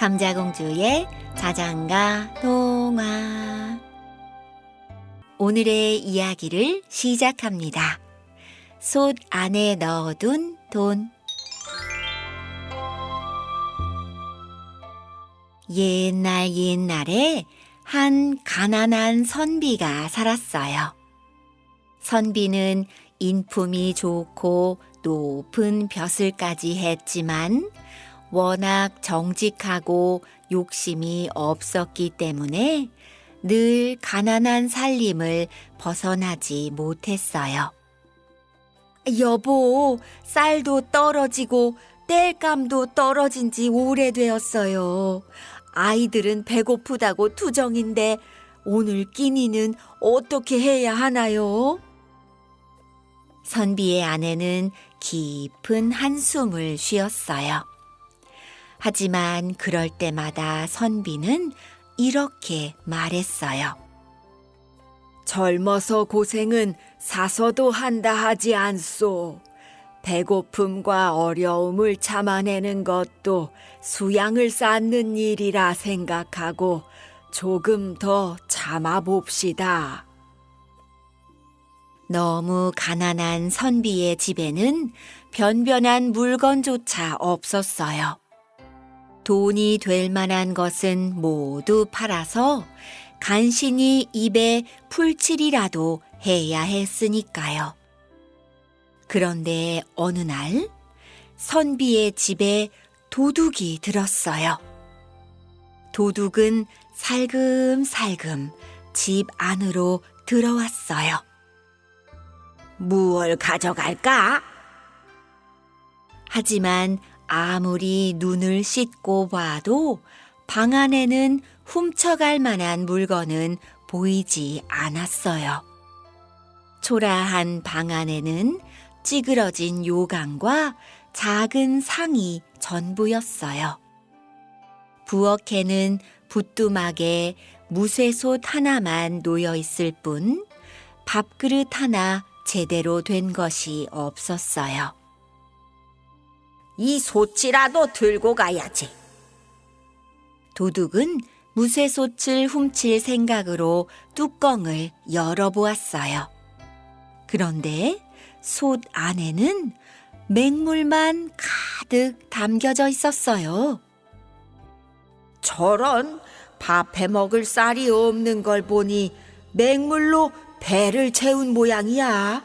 감자공주의 자장가 동화 오늘의 이야기를 시작합니다. 솥 안에 넣어둔 돈 옛날 옛날에 한 가난한 선비가 살았어요. 선비는 인품이 좋고 높은 벼슬까지 했지만 워낙 정직하고 욕심이 없었기 때문에 늘 가난한 살림을 벗어나지 못했어요. 여보, 쌀도 떨어지고 땔감도 떨어진 지 오래되었어요. 아이들은 배고프다고 투정인데 오늘 끼니는 어떻게 해야 하나요? 선비의 아내는 깊은 한숨을 쉬었어요. 하지만 그럴 때마다 선비는 이렇게 말했어요. 젊어서 고생은 사서도 한다 하지 않소. 배고픔과 어려움을 참아내는 것도 수양을 쌓는 일이라 생각하고 조금 더 참아봅시다. 너무 가난한 선비의 집에는 변변한 물건조차 없었어요. 돈이 될 만한 것은 모두 팔아서 간신히 입에 풀칠이라도 해야 했으니까요. 그런데 어느 날 선비의 집에 도둑이 들었어요. 도둑은 살금살금 집 안으로 들어왔어요. 무얼 가져갈까? 하지만 아무리 눈을 씻고 봐도 방 안에는 훔쳐갈 만한 물건은 보이지 않았어요. 초라한 방 안에는 찌그러진 요강과 작은 상이 전부였어요. 부엌에는 부뚜막에 무쇠솥 하나만 놓여 있을 뿐 밥그릇 하나 제대로 된 것이 없었어요. 이 솥이라도 들고 가야지. 도둑은 무쇠솥을 훔칠 생각으로 뚜껑을 열어보았어요. 그런데 솥 안에는 맹물만 가득 담겨져 있었어요. 저런 밥해 먹을 쌀이 없는 걸 보니 맹물로 배를 채운 모양이야.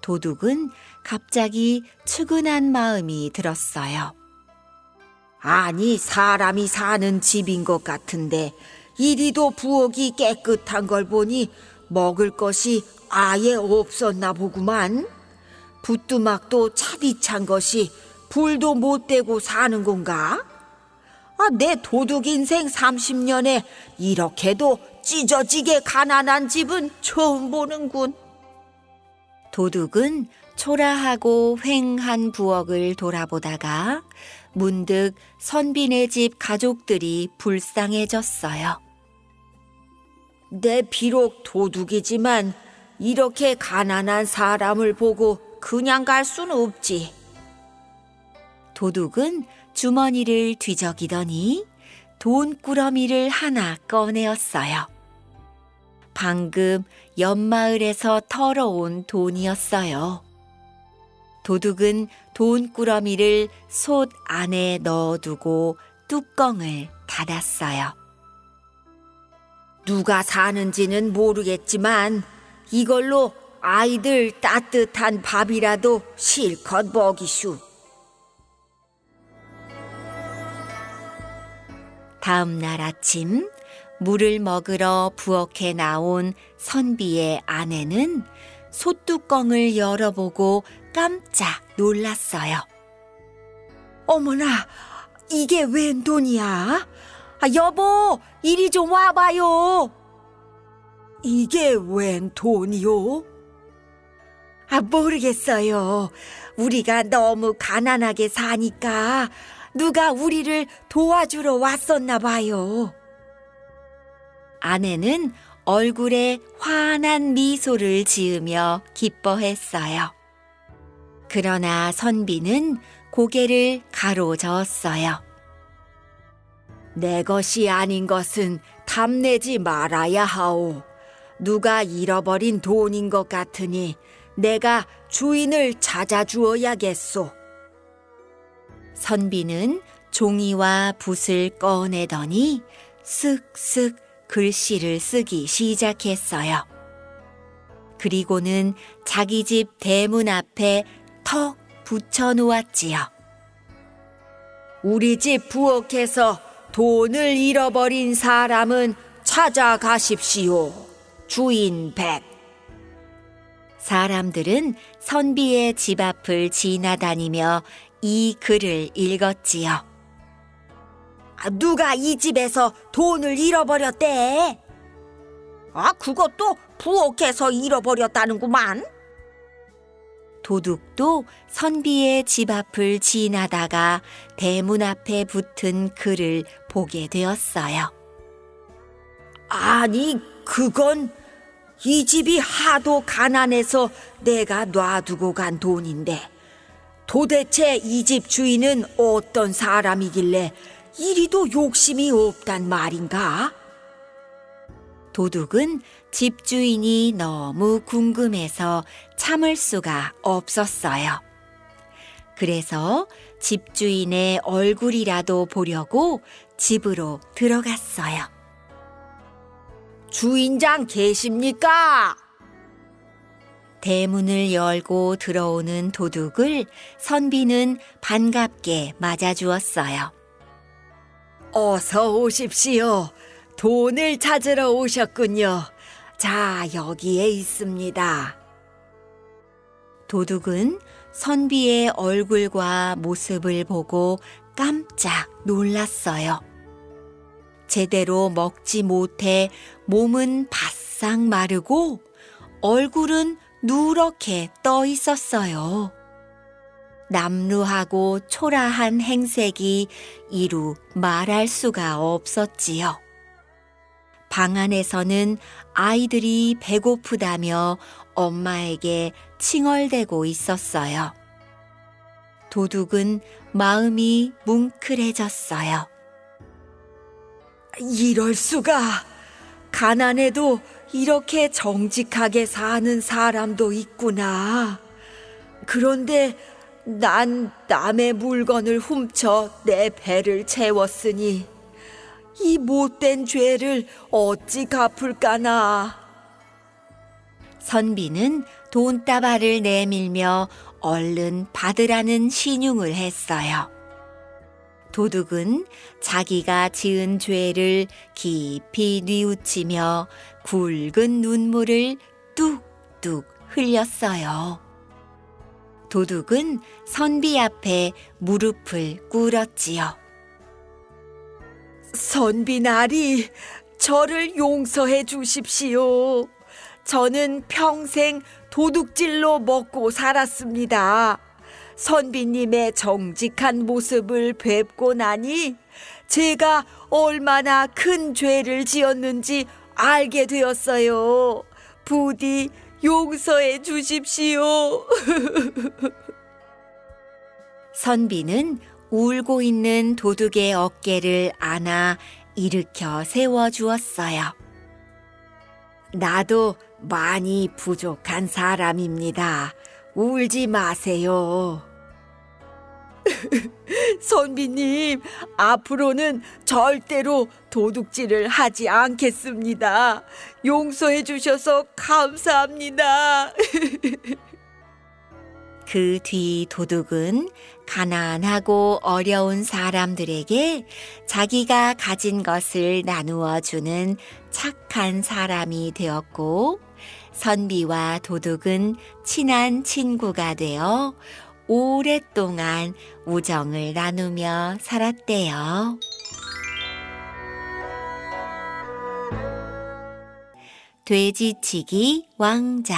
도둑은 갑자기 측은한 마음이 들었어요. 아니, 사람이 사는 집인 것 같은데, 이리도 부엌이 깨끗한 걸 보니 먹을 것이 아예 없었나 보구만. 부뚜막도 차디찬 것이 불도 못 대고 사는 건가? 아, 내 도둑 인생 30년에 이렇게도 찢어지게 가난한 집은 처음 보는군. 도둑은 초라하고 횡한 부엌을 돌아보다가 문득 선비네 집 가족들이 불쌍해졌어요. 내 비록 도둑이지만 이렇게 가난한 사람을 보고 그냥 갈 수는 없지. 도둑은 주머니를 뒤적이더니 돈꾸러미를 하나 꺼내었어요. 방금 옆마을에서 털어온 돈이었어요. 도둑은 돈꾸러미를 솥 안에 넣어두고 뚜껑을 닫았어요. 누가 사는지는 모르겠지만 이걸로 아이들 따뜻한 밥이라도 실컷 먹이슈. 다음 날 아침 물을 먹으러 부엌에 나온 선비의 아내는 솥뚜껑을 열어보고 깜짝 놀랐어요. 어머나, 이게 웬 돈이야? 아, 여보, 이리 좀 와봐요. 이게 웬 돈이요? 아, 모르겠어요. 우리가 너무 가난하게 사니까 누가 우리를 도와주러 왔었나 봐요. 아내는 얼굴에 환한 미소를 지으며 기뻐했어요. 그러나 선비는 고개를 가로저었어요. 내 것이 아닌 것은 탐내지 말아야 하오. 누가 잃어버린 돈인 것 같으니 내가 주인을 찾아주어야겠소. 선비는 종이와 붓을 꺼내더니 쓱쓱 글씨를 쓰기 시작했어요. 그리고는 자기 집 대문 앞에 턱 붙여 놓았지요. 우리 집 부엌에서 돈을 잃어버린 사람은 찾아가십시오. 주인 백. 사람들은 선비의 집 앞을 지나다니며 이 글을 읽었지요. 아, 누가 이 집에서 돈을 잃어버렸대? 아, 그것도 부엌에서 잃어버렸다는구만. 도둑도 선비의 집 앞을 지나다가 대문 앞에 붙은 글을 보게 되었어요. 아니, 그건 이 집이 하도 가난해서 내가 놔두고 간 돈인데 도대체 이 집 주인은 어떤 사람이길래 이리도 욕심이 없단 말인가? 도둑은 집주인이 너무 궁금해서 참을 수가 없었어요. 그래서 집주인의 얼굴이라도 보려고 집으로 들어갔어요. 주인장 계십니까? 대문을 열고 들어오는 도둑을 선비는 반갑게 맞아주었어요. 어서 오십시오. 돈을 찾으러 오셨군요. 자, 여기에 있습니다. 도둑은 선비의 얼굴과 모습을 보고 깜짝 놀랐어요. 제대로 먹지 못해 몸은 바싹 마르고 얼굴은 누렇게 떠 있었어요. 남루하고 초라한 행색이 이루 말할 수가 없었지요. 방 안에서는 아이들이 배고프다며 엄마에게 칭얼대고 있었어요. 도둑은 마음이 뭉클해졌어요. 이럴 수가! 가난해도 이렇게 정직하게 사는 사람도 있구나. 그런데 난 남의 물건을 훔쳐 내 배를 채웠으니 이 못된 죄를 어찌 갚을까나. 선비는 돈다발을 내밀며 얼른 받으라는 신용을 했어요. 도둑은 자기가 지은 죄를 깊이 뉘우치며 굵은 눈물을 뚝뚝 흘렸어요. 도둑은 선비 앞에 무릎을 꿇었지요. 선비 나리, 저를 용서해 주십시오. 저는 평생 도둑질로 먹고 살았습니다. 선비님의 정직한 모습을 뵙고 나니 제가 얼마나 큰 죄를 지었는지 알게 되었어요. 부디 용서해 주십시오. 선비는 울고 있는 도둑의 어깨를 안아 일으켜 세워 주었어요. 나도 많이 부족한 사람입니다. 울지 마세요. 선비님, 앞으로는 절대로 도둑질을 하지 않겠습니다. 용서해 주셔서 감사합니다. 그 뒤 도둑은 가난하고 어려운 사람들에게 자기가 가진 것을 나누어 주는 착한 사람이 되었고, 선비와 도둑은 친한 친구가 되어 오랫동안 우정을 나누며 살았대요. 돼지치기 왕자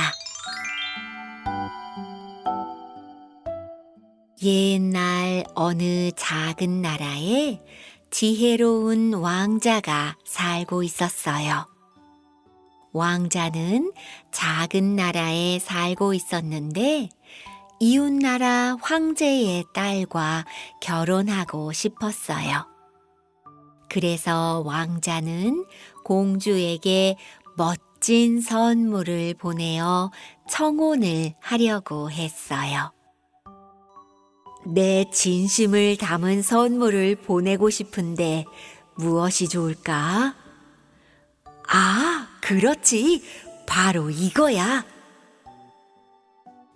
옛날 어느 작은 나라에 지혜로운 왕자가 살고 있었어요. 왕자는 작은 나라에 살고 있었는데 이웃나라 황제의 딸과 결혼하고 싶었어요. 그래서 왕자는 공주에게 멋진 선물을 보내어 청혼을 하려고 했어요. 내 진심을 담은 선물을 보내고 싶은데 무엇이 좋을까? 아, 그렇지. 바로 이거야.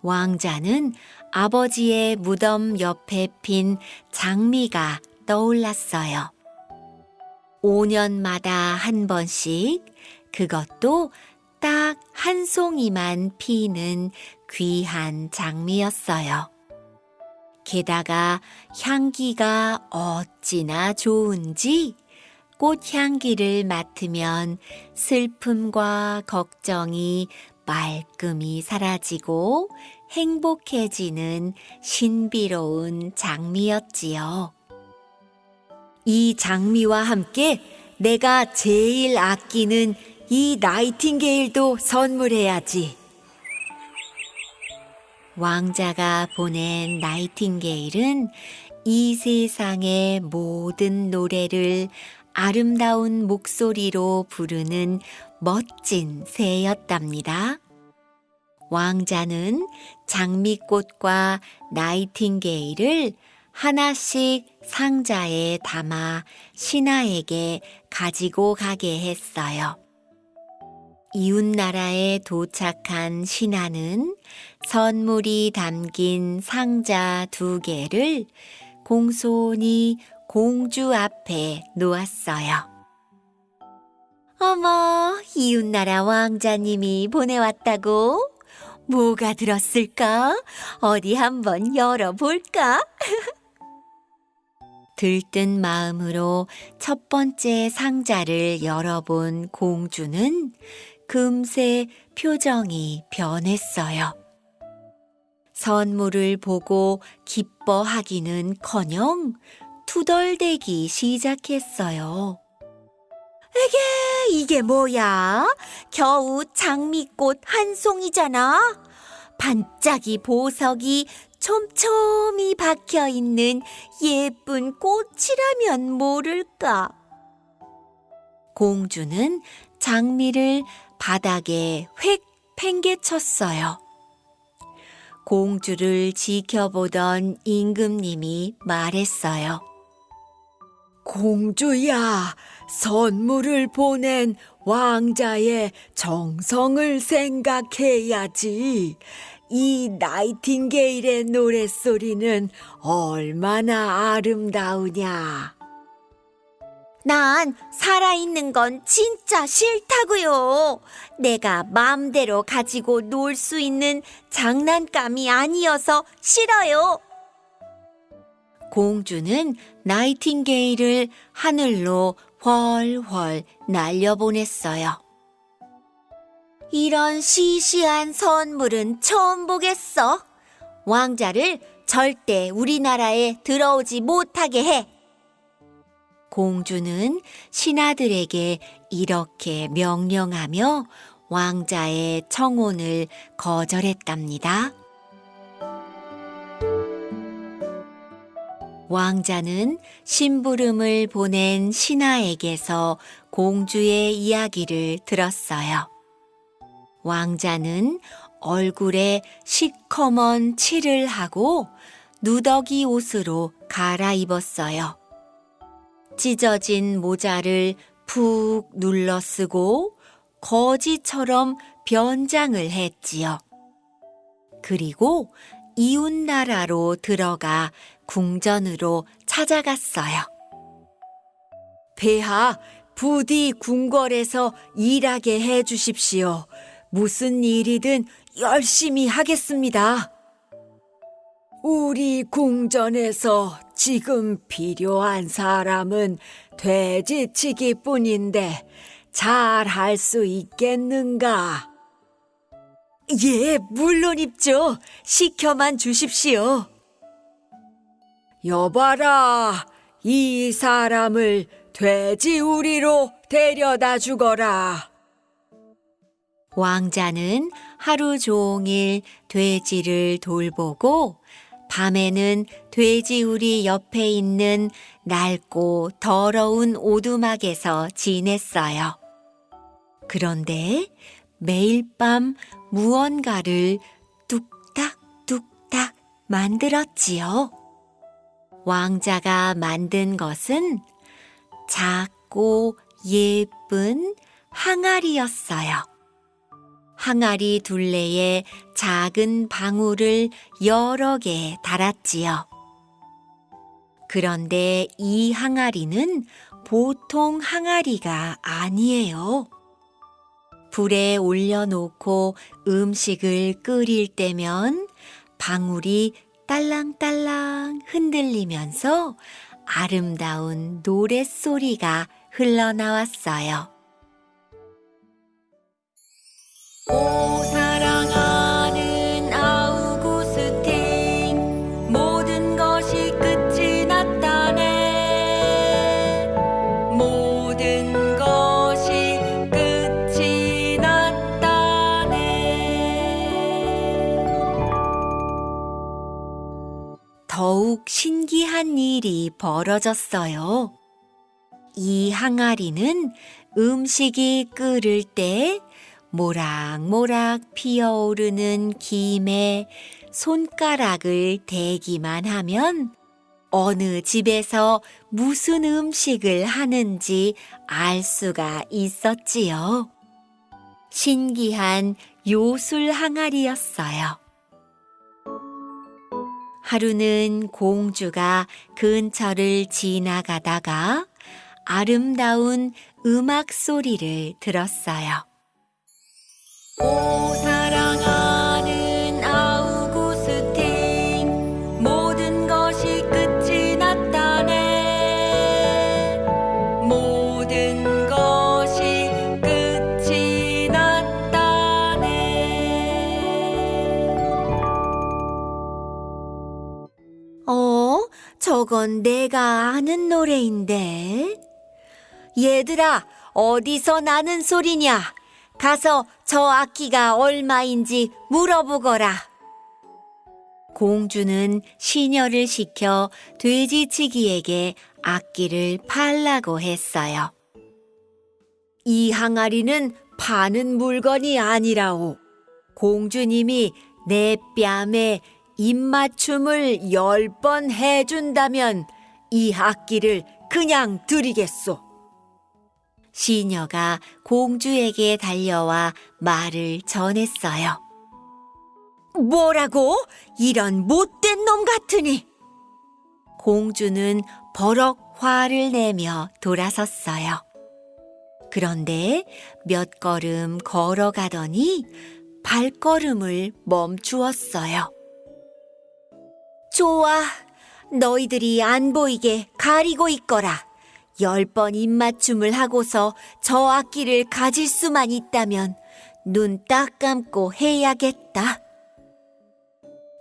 왕자는 아버지의 무덤 옆에 핀 장미가 떠올랐어요. 5년마다 한 번씩 그것도 딱 한 송이만 피는 귀한 장미였어요. 게다가 향기가 어찌나 좋은지 꽃향기를 맡으면 슬픔과 걱정이 말끔히 사라지고 행복해지는 신비로운 장미였지요. 이 장미와 함께 내가 제일 아끼는 이 나이팅게일도 선물해야지. 왕자가 보낸 나이팅게일은 이 세상의 모든 노래를 아름다운 목소리로 부르는 멋진 새였답니다. 왕자는 장미꽃과 나이팅게일을 하나씩 상자에 담아 신하에게 가지고 가게 했어요. 이웃나라에 도착한 신하는 선물이 담긴 상자 두 개를 공손히 공주 앞에 놓았어요. 어머, 이웃나라 왕자님이 보내왔다고? 뭐가 들었을까? 어디 한번 열어볼까? 들뜬 마음으로 첫 번째 상자를 열어본 공주는 금세 표정이 변했어요. 선물을 보고 기뻐하기는 커녕 투덜대기 시작했어요. 에게, 이게 뭐야? 겨우 장미꽃 한 송이잖아? 반짝이 보석이 촘촘히 박혀 있는 예쁜 꽃이라면 모를까? 공주는 장미를 바닥에 획 팽개쳤어요. 공주를 지켜보던 임금님이 말했어요. 공주야, 선물을 보낸 왕자의 정성을 생각해야지. 이 나이팅게일의 노랫소리는 얼마나 아름다우냐. 난 살아있는 건 진짜 싫다고요. 내가 마음대로 가지고 놀 수 있는 장난감이 아니어서 싫어요. 공주는 나이팅게일을 하늘로 훨훨 날려보냈어요. 이런 시시한 선물은 처음 보겠어. 왕자를 절대 우리나라에 들어오지 못하게 해. 공주는 신하들에게 이렇게 명령하며 왕자의 청혼을 거절했답니다. 왕자는 심부름을 보낸 신하에게서 공주의 이야기를 들었어요. 왕자는 얼굴에 시커먼 칠을 하고 누더기 옷으로 갈아입었어요. 찢어진 모자를 푹 눌러 쓰고 거지처럼 변장을 했지요. 그리고 이웃 나라로 들어가 궁전으로 찾아갔어요. 폐하, 부디 궁궐에서 일하게 해 주십시오. 무슨 일이든 열심히 하겠습니다. 우리 궁전에서 지금 필요한 사람은 돼지치기 뿐인데 잘 할 수 있겠는가? 예, 물론 입죠. 시켜만 주십시오. 여봐라, 이 사람을 돼지우리로 데려다 주거라. 왕자는 하루 종일 돼지를 돌보고 밤에는 돼지우리 옆에 있는 낡고 더러운 오두막에서 지냈어요. 그런데 매일 밤 무언가를 뚝딱뚝딱 만들었지요. 왕자가 만든 것은 작고 예쁜 항아리였어요. 항아리 둘레에 작은 방울을 여러 개 달았지요. 그런데 이 항아리는 보통 항아리가 아니에요. 불에 올려놓고 음식을 끓일 때면 방울이 딸랑딸랑 흔들리면서 아름다운 노랫소리가 흘러나왔어요. 더욱 신기한 일이 벌어졌어요. 이 항아리는 음식이 끓을 때 모락모락 피어오르는 김에 손가락을 대기만 하면 어느 집에서 무슨 음식을 하는지 알 수가 있었지요. 신기한 요술 항아리였어요. 하루는 공주가 근처를 지나가다가 아름다운 음악 소리를 들었어요. 저건 내가 아는 노래인데. 얘들아 어디서 나는 소리냐 가서 저 악기가 얼마인지 물어보거라. 공주는 시녀를 시켜 돼지치기에게 악기를 팔라고 했어요. 이 항아리는 파는 물건이 아니라오. 공주님이 내 뺨에 입맞춤을 열 번 해준다면 이 악기를 그냥 드리겠소. 시녀가 공주에게 달려와 말을 전했어요. 뭐라고? 이런 못된 놈 같으니! 공주는 버럭 화를 내며 돌아섰어요. 그런데 몇 걸음 걸어가더니 발걸음을 멈추었어요. 좋아. 너희들이 안 보이게 가리고 있거라. 열 번 입맞춤을 하고서 저 악기를 가질 수만 있다면 눈 딱 감고 해야겠다.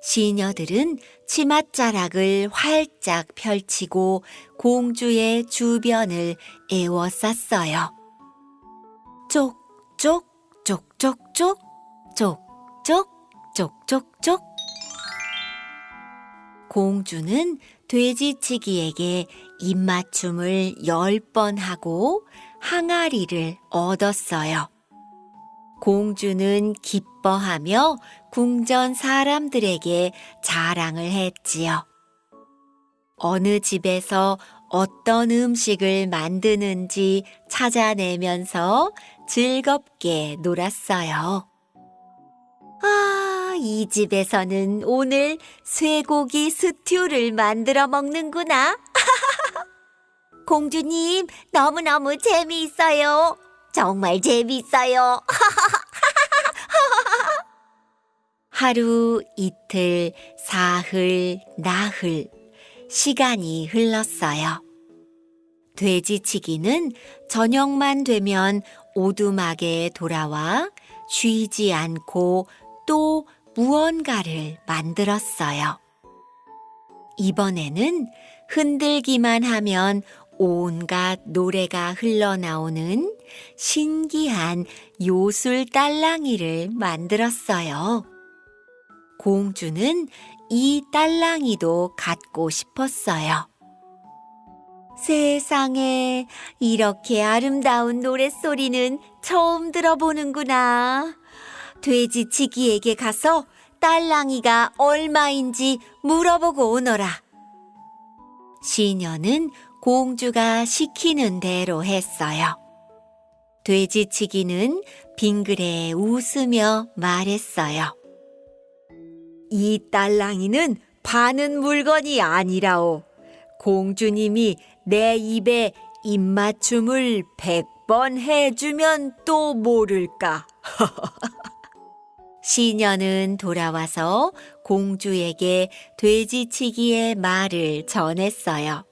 시녀들은 치맛자락을 활짝 펼치고 공주의 주변을 에워쌌어요. 쪽쪽 쪽쪽쪽 쪽쪽 쪽쪽쪽 공주는 돼지치기에게 입맞춤을 열번 하고 항아리를 얻었어요. 공주는 기뻐하며 궁전 사람들에게 자랑을 했지요. 어느 집에서 어떤 음식을 만드는지 찾아내면서 즐겁게 놀았어요. 아, 이 집에서는 오늘 쇠고기 스튜를 만들어 먹는구나. 공주님, 너무너무 재미있어요. 정말 재미있어요. 하루, 이틀, 사흘, 나흘, 시간이 흘렀어요. 돼지치기는 저녁만 되면 오두막에 돌아와 쉬지 않고 또 무언가를 만들었어요. 이번에는 흔들기만 하면 온갖 노래가 흘러나오는 신기한 요술 딸랑이를 만들었어요. 공주는 이 딸랑이도 갖고 싶었어요. 세상에 이렇게 아름다운 노랫소리는 처음 들어보는구나. 돼지치기에게 가서 딸랑이가 얼마인지 물어보고 오너라. 시녀는 공주가 시키는 대로 했어요. 돼지치기는 빙그레 웃으며 말했어요. 이 딸랑이는 파는 물건이 아니라오. 공주님이 내 입에 입맞춤을 백 번 해주면 또 모를까. 시녀는 돌아와서 공주에게 돼지치기의 말을 전했어요.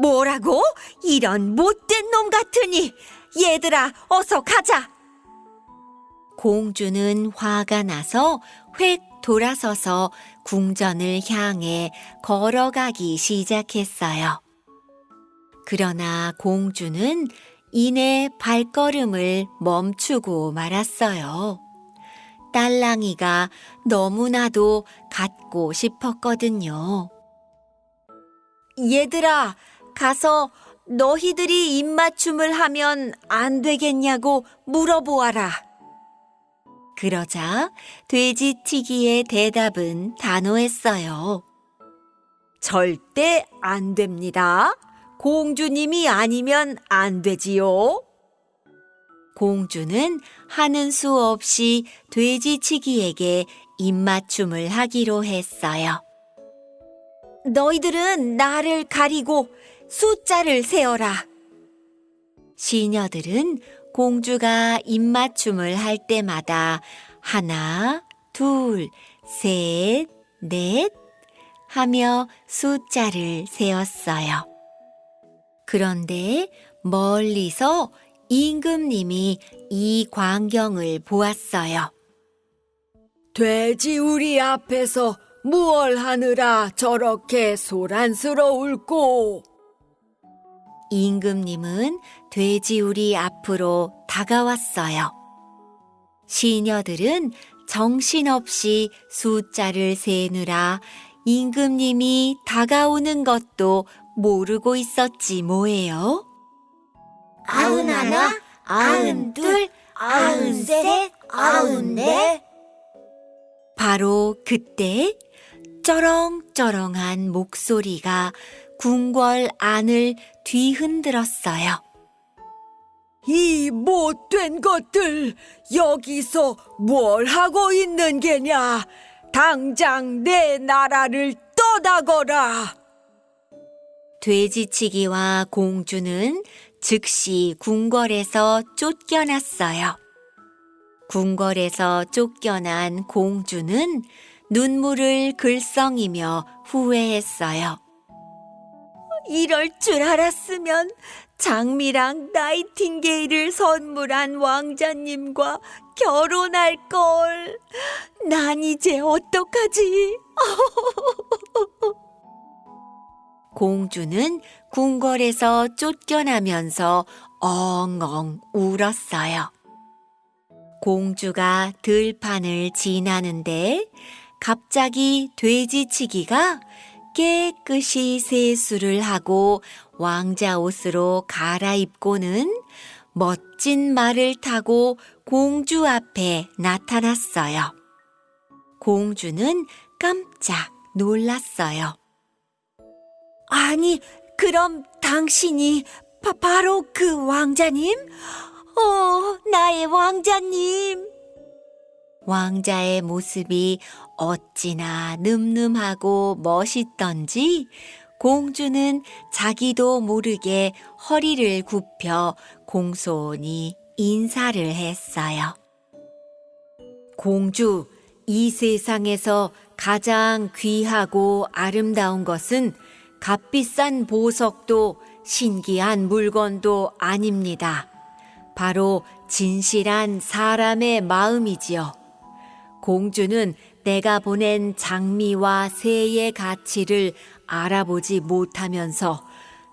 뭐라고? 이런 못된 놈 같으니! 얘들아, 어서 가자! 공주는 화가 나서 획 돌아서서 궁전을 향해 걸어가기 시작했어요. 그러나 공주는 이내 발걸음을 멈추고 말았어요. 딸랑이가 너무나도 갖고 싶었거든요. 얘들아, 가서 너희들이 입맞춤을 하면 안 되겠냐고 물어보아라. 그러자 돼지튀기의 대답은 단호했어요. 절대 안 됩니다. 공주님이 아니면 안 되지요. 공주는 하는 수 없이 돼지치기에게 입맞춤을 하기로 했어요. 너희들은 나를 가리고 숫자를 세어라. 시녀들은 공주가 입맞춤을 할 때마다 하나, 둘, 셋, 넷 하며 숫자를 세었어요. 그런데 멀리서 임금님이 이 광경을 보았어요. 돼지 우리 앞에서 무얼 하느라 저렇게 소란스러울꼬? 임금님은 돼지우리 앞으로 다가왔어요. 시녀들은 정신없이 숫자를 세느라 임금님이 다가오는 것도 모르고 있었지 뭐예요. 아흔 하나, 아흔 둘, 아흔 셋, 아흔 넷. 바로 그때 쩌렁쩌렁한 목소리가 궁궐 안을 뒤흔들었어요. 이 못된 것들 여기서 뭘 하고 있는 게냐? 당장 내 나라를 떠나거라. 돼지치기와 공주는 즉시 궁궐에서 쫓겨났어요. 궁궐에서 쫓겨난 공주는 눈물을 글썽이며 후회했어요. 이럴 줄 알았으면 장미랑 나이팅게일을 선물한 왕자님과 결혼할 걸. 난 이제 어떡하지? 공주는 궁궐에서 쫓겨나면서 엉엉 울었어요. 공주가 들판을 지나는데 갑자기 돼지치기가 깨끗이 세수를 하고 왕자 옷으로 갈아입고는 멋진 말을 타고 공주 앞에 나타났어요. 공주는 깜짝 놀랐어요. 아니, 그럼 당신이 바, 바로 그 왕자님? 어, 나의 왕자님. 왕자의 모습이 어찌나 늠름하고 멋있던지 공주는 자기도 모르게 허리를 굽혀 공손히 인사를 했어요. 공주, 이 세상에서 가장 귀하고 아름다운 것은 값비싼 보석도 신기한 물건도 아닙니다. 바로 진실한 사람의 마음이지요. 공주는 내가 보낸 장미와 새의 가치를 알아보지 못하면서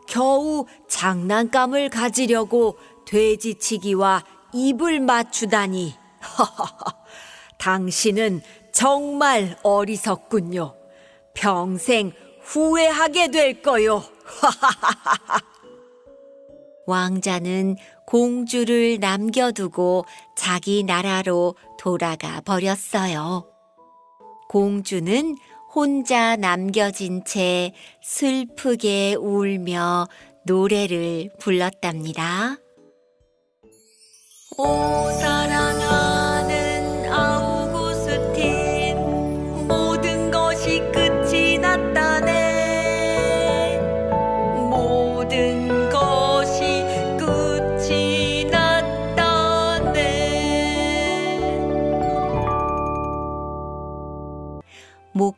겨우 장난감을 가지려고 돼지치기와 입을 맞추다니. 당신은 정말 어리석군요. 평생 후회하게 될 거요. 왕자는 공주를 남겨두고 자기 나라로 돌아가 버렸어요. 공주는 혼자 남겨진 채 슬프게 울며 노래를 불렀답니다. 오 사랑하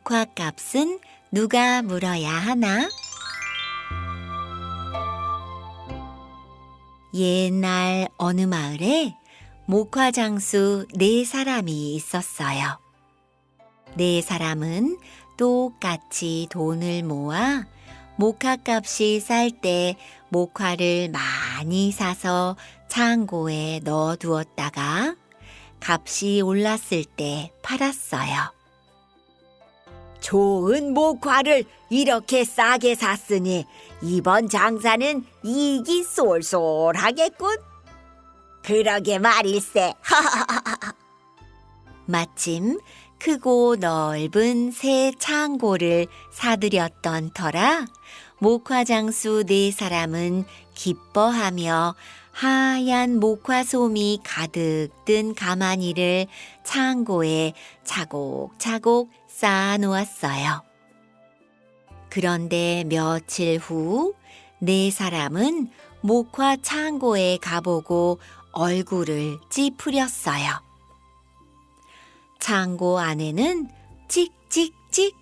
목화 값은 누가 물어야 하나? 옛날 어느 마을에 목화 장수 네 사람이 있었어요. 네 사람은 똑같이 돈을 모아 목화 값이 쌀 때 목화를 많이 사서 창고에 넣어 두었다가 값이 올랐을 때 팔았어요. 좋은 목화를 이렇게 싸게 샀으니 이번 장사는 이익이 쏠쏠하겠군. 그러게 말일세. 마침 크고 넓은 새 창고를 사들였던 터라 목화장수 네 사람은 기뻐하며 하얀 목화솜이 가득 든 가마니를 창고에 차곡차곡 쌓아 놓았어요. 그런데 며칠 후 네 사람은 목화 창고에 가보고 얼굴을 찌푸렸어요. 창고 안에는 찍찍찍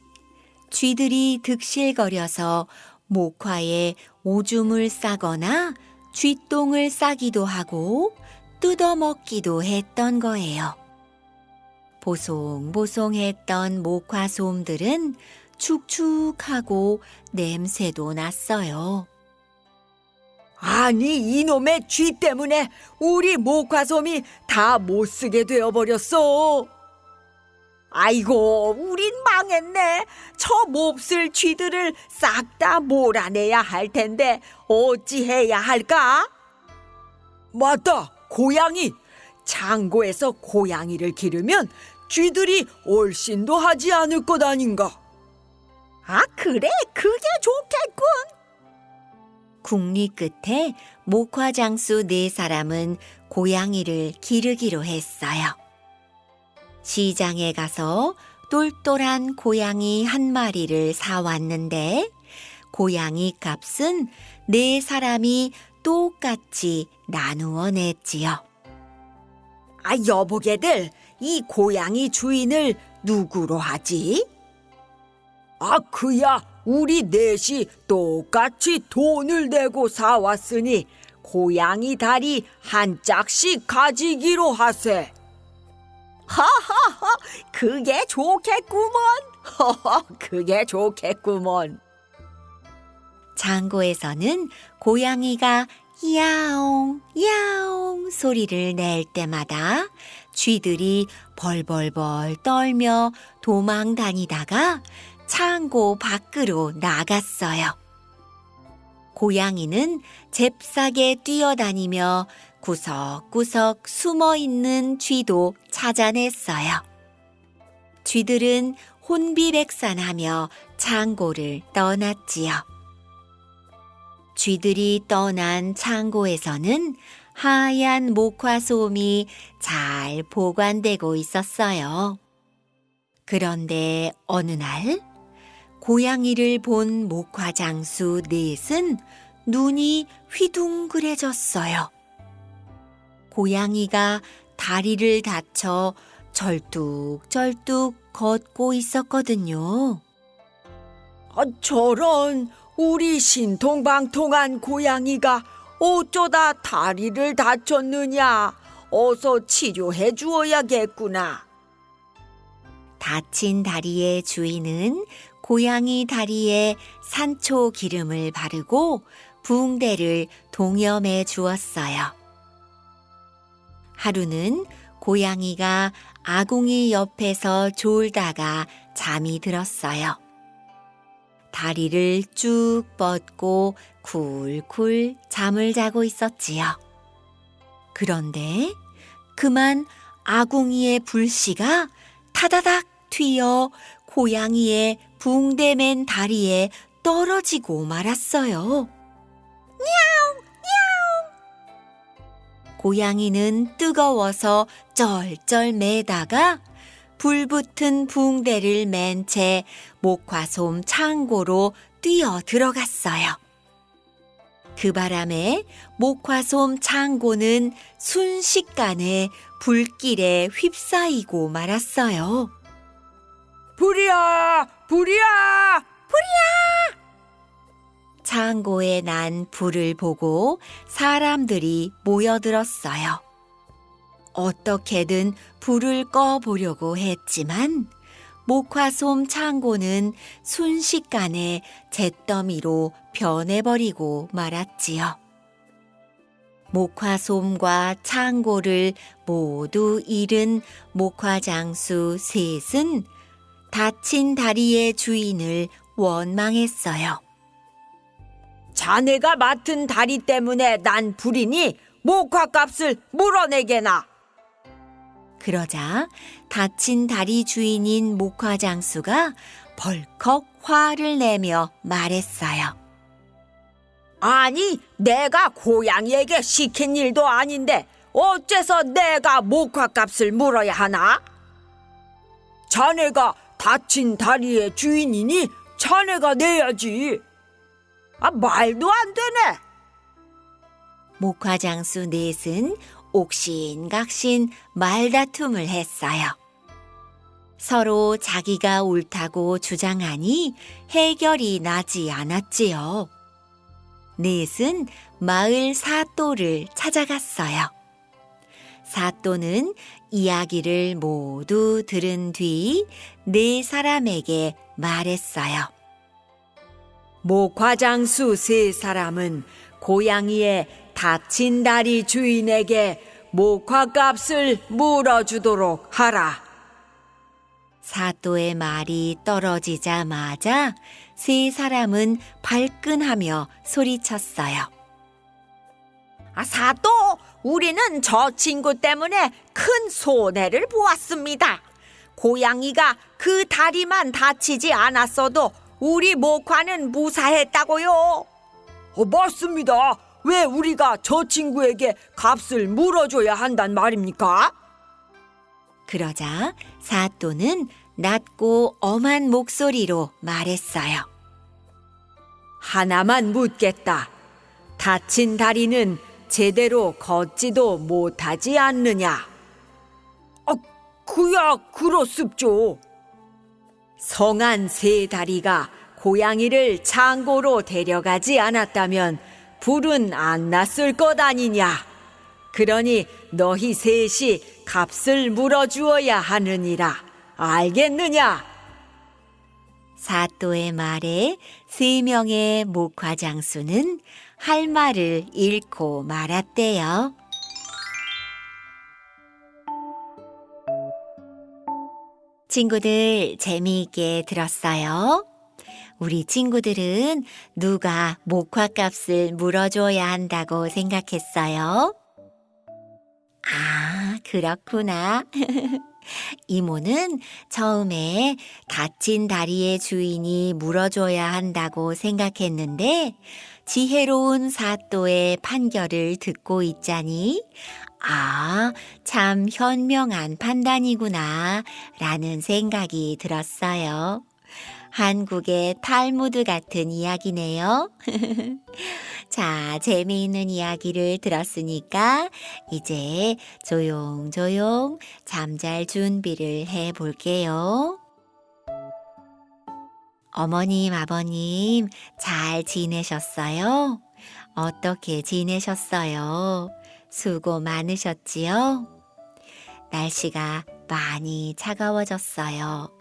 쥐들이 득실거려서 목화에 오줌을 싸거나 쥐똥을 싸기도 하고 뜯어먹기도 했던 거예요. 보송보송했던 목화 솜들은 축축하고 냄새도 났어요. 아니 이놈의 쥐 때문에 우리 목화솜이 다 못쓰게 되어버렸어. 아이고 우린 망했네. 저 몹쓸 쥐들을 싹 다 몰아내야 할 텐데 어찌해야 할까? 맞다 고양이. 창고에서 고양이를 기르면 쥐들이 얼씬도 하지 않을 것 아닌가? 아 그래 그게 좋겠군. 국리 끝에 목화장수 네 사람은 고양이를 기르기로 했어요. 시장에 가서 똘똘한 고양이 한 마리를 사왔는데 고양이 값은 네 사람이 똑같이 나누어 냈지요. 아 여보게들 이 고양이 주인을 누구로 하지? 아 그야 우리 넷이 똑같이 돈을 내고 사왔으니 고양이 다리 한 짝씩 가지기로 하세. 하하하 그게 좋겠구먼. 허허 그게 좋겠구먼. 창고에서는 고양이가 야옹, 야옹 소리를 낼 때마다 쥐들이 벌벌벌 떨며 도망 다니다가 창고 밖으로 나갔어요. 고양이는 잽싸게 뛰어다니며 구석구석 숨어 있는 쥐도 찾아냈어요. 쥐들은 혼비백산하며 창고를 떠났지요. 쥐들이 떠난 창고에서는 하얀 목화솜이 잘 보관되고 있었어요. 그런데 어느 날 고양이를 본 목화장수 넷은 눈이 휘둥그레졌어요. 고양이가 다리를 다쳐 절뚝절뚝 걷고 있었거든요. 아, 저런 우리 신통방통한 고양이가 어쩌다 다리를 다쳤느냐? 어서 치료해 주어야겠구나. 다친 다리의 주인은 고양이 다리에 산초 기름을 바르고 붕대를 동염해 주었어요. 하루는 고양이가 아궁이 옆에서 졸다가 잠이 들었어요. 다리를 쭉 뻗고 쿨쿨 잠을 자고 있었지요. 그런데 그만 아궁이의 불씨가 타다닥 튀어 고양이의 붕대맨 다리에 떨어지고 말았어요. 고양이는 뜨거워서 쩔쩔 매다가 불붙은 붕대를 맨 채 목화솜 창고로 뛰어 들어갔어요. 그 바람에 목화솜 창고는 순식간에 불길에 휩싸이고 말았어요. 불이야, 불이야! 창고에 난 불을 보고 사람들이 모여들었어요. 어떻게든 불을 꺼보려고 했지만 목화솜 창고는 순식간에 잿더미로 변해버리고 말았지요. 목화솜과 창고를 모두 잃은 목화장수 셋은 다친 다리의 주인을 원망했어요. 자네가 맡은 다리 때문에 난 불이니 목화값을 물어내게나. 그러자 다친 다리 주인인 목화장수가 벌컥 화를 내며 말했어요. 아니, 내가 고양이에게 시킨 일도 아닌데 어째서 내가 목화값을 물어야 하나? 자네가 다친 다리의 주인이니 자네가 내야지. 아, 말도 안 되네. 목화장수 넷은 옥신각신 말다툼을 했어요. 서로 자기가 옳다고 주장하니 해결이 나지 않았지요. 넷은 마을 사또를 찾아갔어요. 사또는 이야기를 모두 들은 뒤 네 사람에게 말했어요. 목화장수 세 사람은 고양이의 다친 다리 주인에게 목화값을 물어주도록 하라. 사또의 말이 떨어지자마자 세 사람은 발끈하며 소리쳤어요. 아, 사또, 우리는 저 친구 때문에 큰 손해를 보았습니다. 고양이가 그 다리만 다치지 않았어도 우리 목화는 무사했다고요. 어, 맞습니다. 왜 우리가 저 친구에게 값을 물어줘야 한단 말입니까? 그러자 사또는 낮고 엄한 목소리로 말했어요. 하나만 묻겠다. 다친 다리는 제대로 걷지도 못하지 않느냐? 아, 그야 그렇습죠. 성한 세 다리가 고양이를 창고로 데려가지 않았다면 불은 안 났을 것 아니냐? 그러니 너희 셋이 값을 물어주어야 하느니라. 알겠느냐? 사또의 말에 세 명의 목화장수는 할 말을 잃고 말았대요. 친구들 재미있게 들었어요? 우리 친구들은 누가 목화값을 물어줘야 한다고 생각했어요? 아, 그렇구나. 이모는 처음에 다친 다리의 주인이 물어줘야 한다고 생각했는데 지혜로운 사또의 판결을 듣고 있자니 아, 참 현명한 판단이구나 라는 생각이 들었어요. 한국의 탈무드 같은 이야기네요. 자, 재미있는 이야기를 들었으니까 이제 조용조용 잠잘 준비를 해 볼게요. 어머님, 아버님, 잘 지내셨어요? 어떻게 지내셨어요? 수고 많으셨지요? 날씨가 많이 차가워졌어요.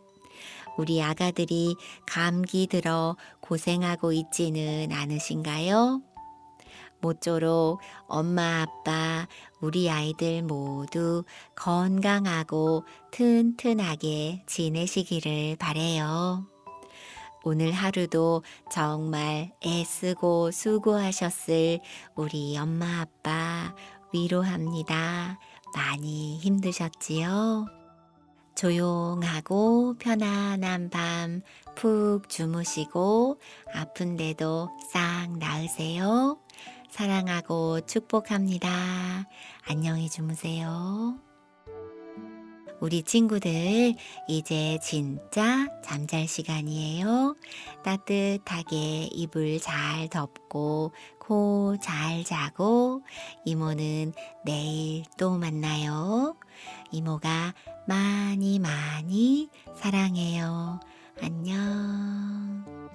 우리 아가들이 감기 들어 고생하고 있지는 않으신가요? 모쪼록 엄마, 아빠, 우리 아이들 모두 건강하고 튼튼하게 지내시기를 바래요. 오늘 하루도 정말 애쓰고 수고하셨을 우리 엄마 아빠 위로합니다. 많이 힘드셨지요? 조용하고 편안한 밤 푹 주무시고 아픈데도 싹 나으세요. 사랑하고 축복합니다. 안녕히 주무세요. 우리 친구들, 이제 진짜 잠잘 시간이에요. 따뜻하게 이불 잘 덮고, 코 잘 자고, 이모는 내일 또 만나요. 이모가 많이 많이 사랑해요. 안녕.